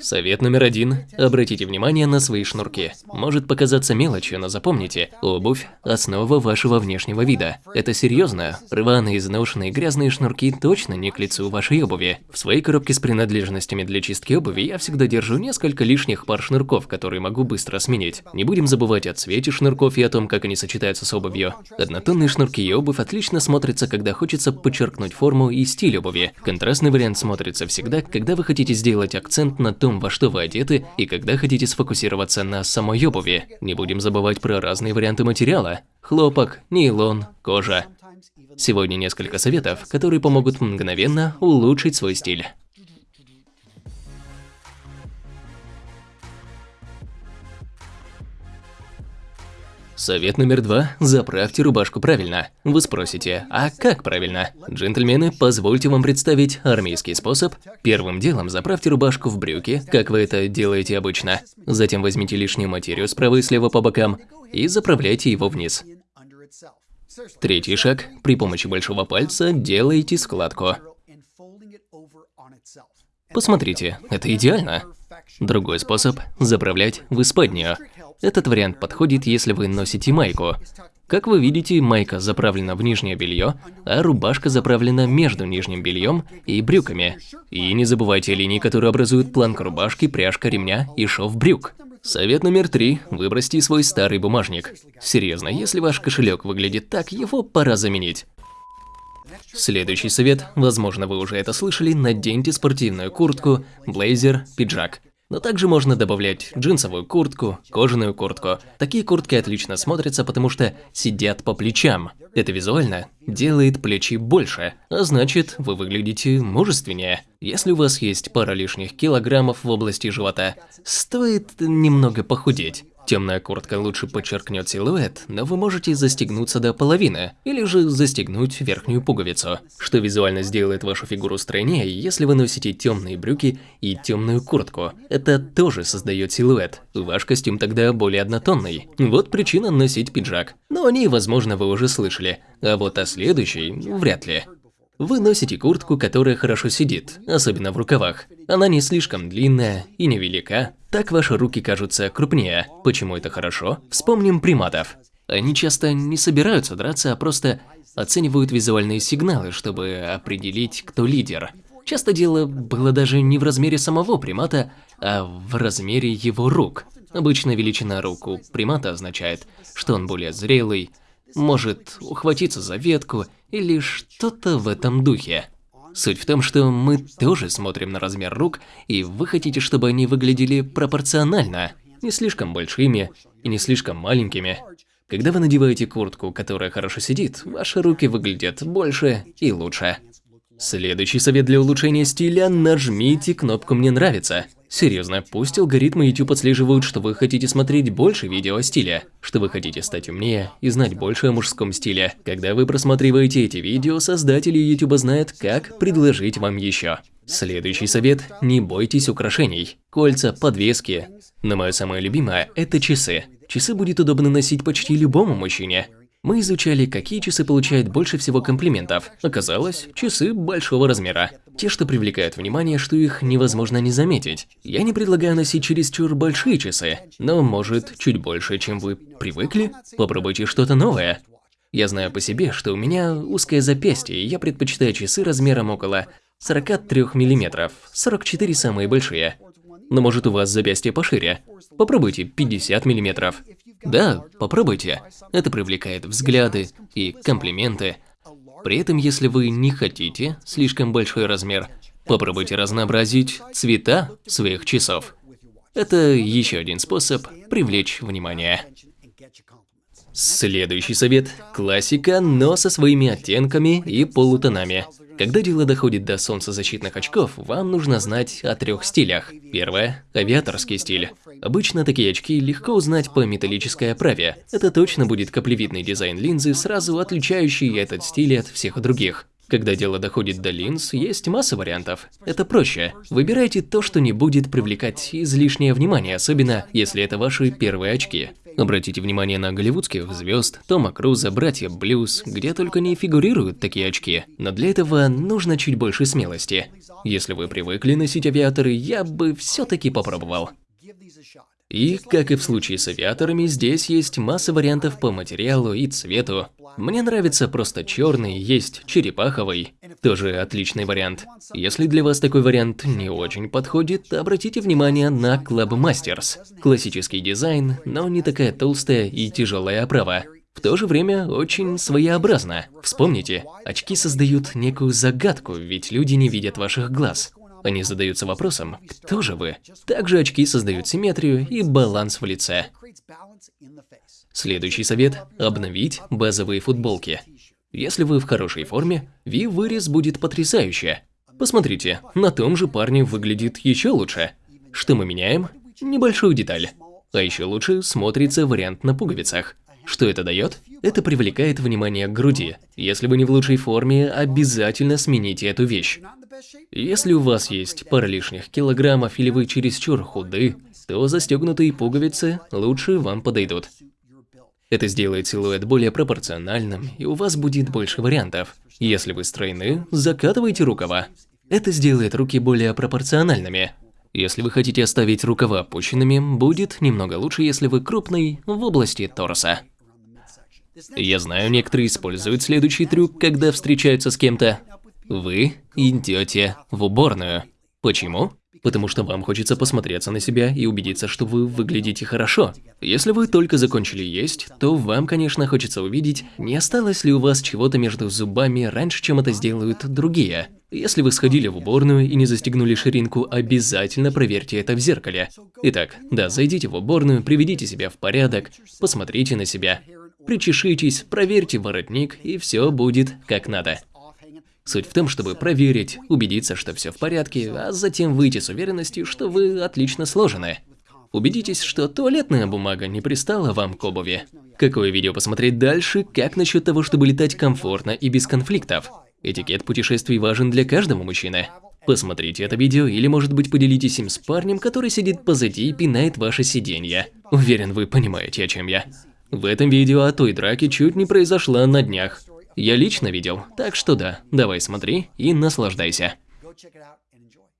Совет номер один. Обратите внимание на свои шнурки. Может показаться мелочью, но запомните, обувь – основа вашего внешнего вида. Это серьезно. Рваные, изношенные, грязные шнурки точно не к лицу вашей обуви. В своей коробке с принадлежностями для чистки обуви я всегда держу несколько лишних пар шнурков, которые могу быстро сменить. Не будем забывать о цвете шнурков и о том, как они сочетаются с обувью. Однотонные шнурки и обувь отлично смотрятся, когда хочется подчеркнуть форму и стиль обуви. Контрастный вариант смотрится всегда, когда вы хотите сделать акцент на том, во что вы одеты и когда хотите сфокусироваться на самой обуви. Не будем забывать про разные варианты материала. Хлопок, нейлон, кожа. Сегодня несколько советов, которые помогут мгновенно улучшить свой стиль. Совет номер два – заправьте рубашку правильно. Вы спросите, а как правильно? Джентльмены, позвольте вам представить армейский способ. Первым делом заправьте рубашку в брюки, как вы это делаете обычно. Затем возьмите лишнюю материю справа и слева по бокам и заправляйте его вниз. Третий шаг – при помощи большого пальца делаете складку. Посмотрите, это идеально. Другой способ – заправлять в исподнюю. Этот вариант подходит, если вы носите майку. Как вы видите, майка заправлена в нижнее белье, а рубашка заправлена между нижним бельем и брюками. И не забывайте линии, которые образуют планку рубашки, пряжка ремня и шов брюк. Совет номер три – выбросьте свой старый бумажник. Серьезно, если ваш кошелек выглядит так, его пора заменить. Следующий совет, возможно вы уже это слышали, наденьте спортивную куртку, блейзер, пиджак. Но также можно добавлять джинсовую куртку, кожаную куртку. Такие куртки отлично смотрятся, потому что сидят по плечам. Это визуально делает плечи больше, а значит, вы выглядите мужественнее. Если у вас есть пара лишних килограммов в области живота, стоит немного похудеть. Темная куртка лучше подчеркнет силуэт, но вы можете застегнуться до половины, или же застегнуть верхнюю пуговицу, что визуально сделает вашу фигуру стройнее, если вы носите темные брюки и темную куртку. Это тоже создает силуэт. Ваш костюм тогда более однотонный. Вот причина носить пиджак. Но о ней, возможно, вы уже слышали, а вот о следующей вряд ли. Вы носите куртку, которая хорошо сидит, особенно в рукавах. Она не слишком длинная и невелика. Так ваши руки кажутся крупнее. Почему это хорошо? Вспомним приматов. Они часто не собираются драться, а просто оценивают визуальные сигналы, чтобы определить, кто лидер. Часто дело было даже не в размере самого примата, а в размере его рук. Обычно величина рук у примата означает, что он более зрелый, может ухватиться за ветку или что-то в этом духе. Суть в том, что мы тоже смотрим на размер рук, и вы хотите, чтобы они выглядели пропорционально, не слишком большими и не слишком маленькими. Когда вы надеваете куртку, которая хорошо сидит, ваши руки выглядят больше и лучше. Следующий совет для улучшения стиля – нажмите кнопку «Мне нравится». Серьезно, пусть алгоритмы YouTube отслеживают, что вы хотите смотреть больше видео о стиле, что вы хотите стать умнее и знать больше о мужском стиле. Когда вы просматриваете эти видео, создатели YouTube знают, как предложить вам еще. Следующий совет – не бойтесь украшений. Кольца, подвески. Но мое самое любимое – это часы. Часы будет удобно носить почти любому мужчине. Мы изучали, какие часы получают больше всего комплиментов. Оказалось, часы большого размера. Те, что привлекают внимание, что их невозможно не заметить. Я не предлагаю носить чересчур большие часы, но может чуть больше, чем вы привыкли? Попробуйте что-то новое. Я знаю по себе, что у меня узкое запястье, и я предпочитаю часы размером около 43 мм, 44 самые большие. Но может у вас запястье пошире. Попробуйте 50 мм. Да, попробуйте. Это привлекает взгляды и комплименты. При этом, если вы не хотите слишком большой размер, попробуйте разнообразить цвета своих часов. Это еще один способ привлечь внимание. Следующий совет – классика, но со своими оттенками и полутонами. Когда дело доходит до солнцезащитных очков, вам нужно знать о трех стилях. Первое – авиаторский стиль. Обычно такие очки легко узнать по металлической оправе. Это точно будет каплевидный дизайн линзы, сразу отличающий этот стиль от всех других. Когда дело доходит до линз, есть масса вариантов. Это проще. Выбирайте то, что не будет привлекать излишнее внимание, особенно если это ваши первые очки. Обратите внимание на голливудских звезд, Тома Круза, братья Блюз, где только не фигурируют такие очки. Но для этого нужно чуть больше смелости. Если вы привыкли носить авиаторы, я бы все-таки попробовал. И, как и в случае с авиаторами, здесь есть масса вариантов по материалу и цвету. Мне нравится просто черный, есть черепаховый, тоже отличный вариант. Если для вас такой вариант не очень подходит, обратите внимание на Club Masters. Классический дизайн, но не такая толстая и тяжелая оправа. В то же время очень своеобразно. Вспомните, очки создают некую загадку, ведь люди не видят ваших глаз. Они задаются вопросом, кто же вы? Также очки создают симметрию и баланс в лице. Следующий совет – обновить базовые футболки. Если вы в хорошей форме, V-вырез будет потрясающе. Посмотрите, на том же парне выглядит еще лучше. Что мы меняем? Небольшую деталь. А еще лучше смотрится вариант на пуговицах. Что это дает? Это привлекает внимание к груди. Если вы не в лучшей форме, обязательно смените эту вещь. Если у вас есть пара лишних килограммов или вы чересчур худы, то застегнутые пуговицы лучше вам подойдут. Это сделает силуэт более пропорциональным, и у вас будет больше вариантов. Если вы стройны, закатывайте рукава. Это сделает руки более пропорциональными. Если вы хотите оставить рукава опущенными, будет немного лучше, если вы крупный в области торса. Я знаю, некоторые используют следующий трюк, когда встречаются с кем-то. Вы идете в уборную. Почему? Потому что вам хочется посмотреться на себя и убедиться, что вы выглядите хорошо. Если вы только закончили есть, то вам, конечно, хочется увидеть, не осталось ли у вас чего-то между зубами раньше, чем это сделают другие. Если вы сходили в уборную и не застегнули ширинку, обязательно проверьте это в зеркале. Итак, да, зайдите в уборную, приведите себя в порядок, посмотрите на себя, причешитесь, проверьте воротник, и все будет как надо. Суть в том, чтобы проверить, убедиться, что все в порядке, а затем выйти с уверенностью, что вы отлично сложены. Убедитесь, что туалетная бумага не пристала вам к обуви. Какое видео посмотреть дальше, как насчет того, чтобы летать комфортно и без конфликтов? Этикет путешествий важен для каждого мужчины. Посмотрите это видео или, может быть, поделитесь им с парнем, который сидит позади и пинает ваше сиденье. Уверен, вы понимаете, о чем я. В этом видео о той драке чуть не произошла на днях. Я лично видел, так что да, давай смотри и наслаждайся.